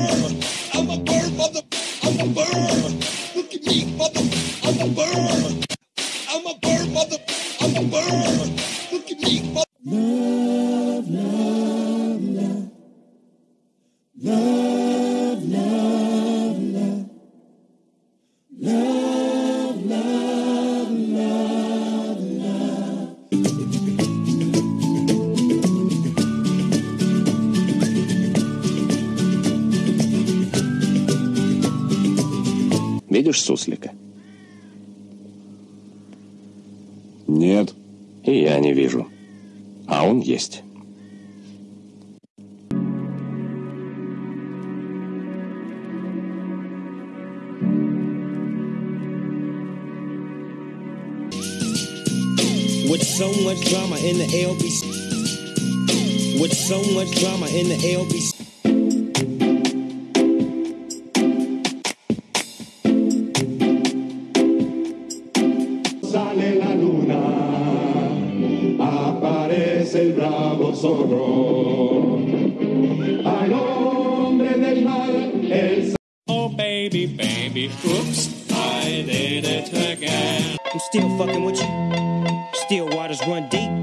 I'm a bird, mother. I'm a bird. Look at me, mother. I'm a bird. I'm a bird, mother. I'm a bird. Look at me, mother. Love, love, love. Love, love, Видишь суслика? Нет. И я не вижу. А он есть. With so much drama in the LBC. With so much drama in the LBC. Sale la luna, aparece el bravo zorro. Al hombre del mar, el Oh, baby, baby, oops, I did it again. I'm still fucking with you. Still waters run deep.